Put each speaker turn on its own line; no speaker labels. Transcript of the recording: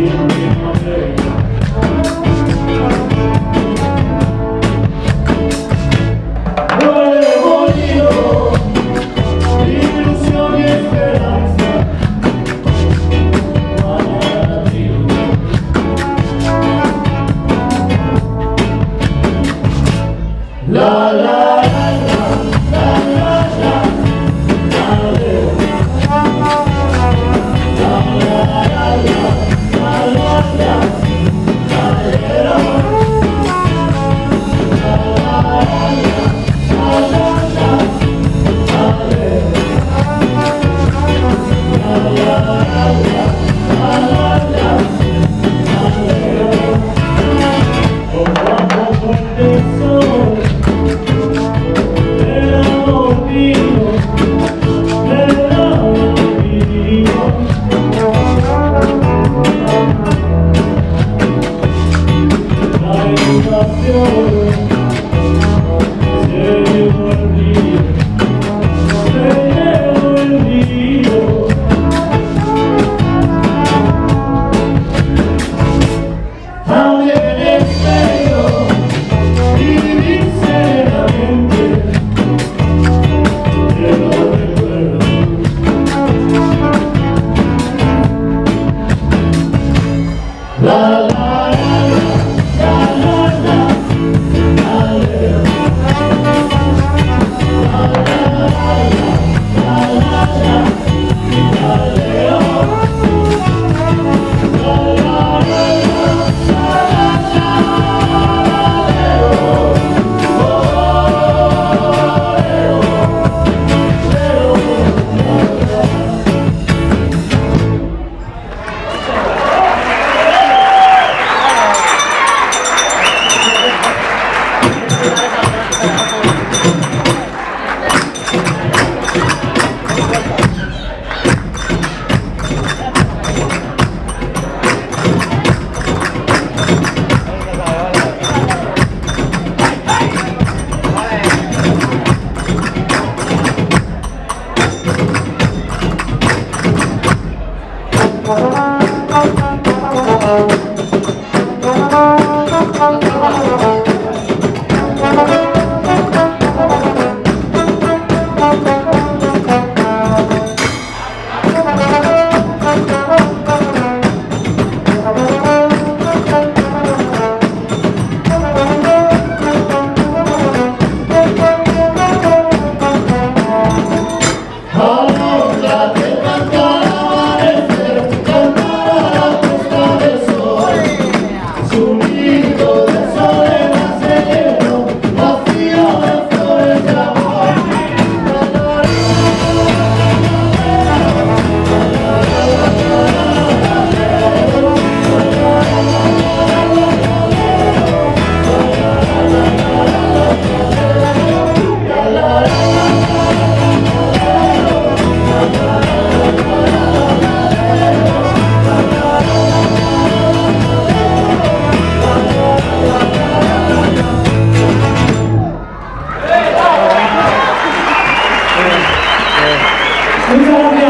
you, you, you, Move on now.